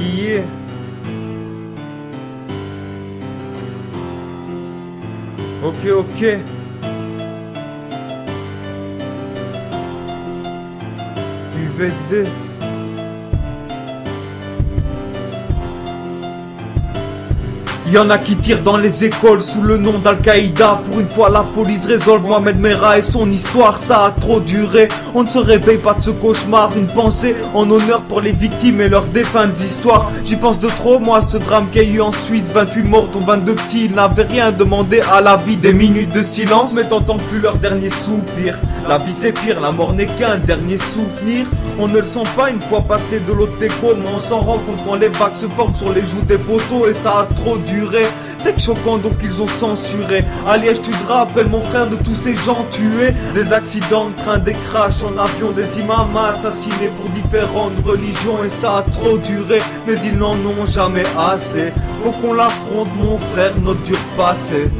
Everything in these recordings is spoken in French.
Yeah. Ok, ok. UVD. Y'en a qui tirent dans les écoles sous le nom d'Al-Qaïda. Pour une fois la police résolve Mohamed Merah et son histoire. Ça a trop duré. On ne se réveille pas de ce cauchemar. Une pensée en honneur pour les victimes et leurs défuntes histoires J'y pense de trop moi ce drame qu'il y a eu en Suisse. 28 morts dont 22 petits. Ils n'avaient rien demandé à la vie. Des minutes de silence. Mais t'entends plus leur dernier soupir. La vie c'est pire, la mort n'est qu'un dernier souvenir. On ne le sent pas une fois passé de l'autre Mais on s'en rend compte quand les vagues se forment sur les joues des poteaux. Et ça a trop duré Tech choquant donc ils ont censuré. À Liège tu te rappelles mon frère de tous ces gens tués. Des accidents de train, des crashs en avion Des imams assassinés pour différentes religions. Et ça a trop duré mais ils n'en ont jamais assez. Faut qu'on l'affronte mon frère notre dur passé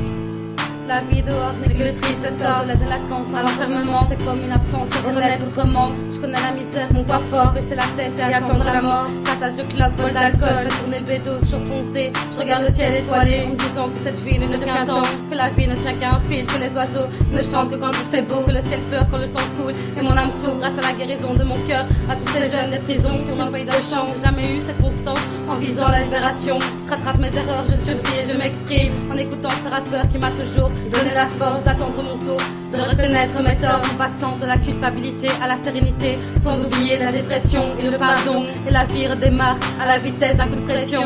la vie dehors n'est que le triste sort, la délinquance à l'enfermement, c'est comme une absence à renaître autrement. Je connais la misère, mon pas fort, baisser la tête et attendre la mort. Partage de club, bol d'alcool, fait tourner le bédo, toujours foncé. Je regarde le ciel étoilé en disant que cette vie ne tient qu'un temps, que la vie ne tient qu'à un fil, que les oiseaux ne chantent que quand il fait beau, que le ciel pleure quand le sang coule et mon âme s'ouvre grâce à la guérison de mon cœur. À tous ces jeunes des prisons qui ont envoyé de j'ai jamais eu cette constance en visant la libération. Je rattrape mes erreurs, je survis et je m'exprime en écoutant ce rappeur qui m'a toujours donner la force d'attendre mon tour, de reconnaître mes torts en passant de la culpabilité à la sérénité, sans oublier la dépression et le pardon. Et la vie redémarre à la vitesse d'un coup de pression.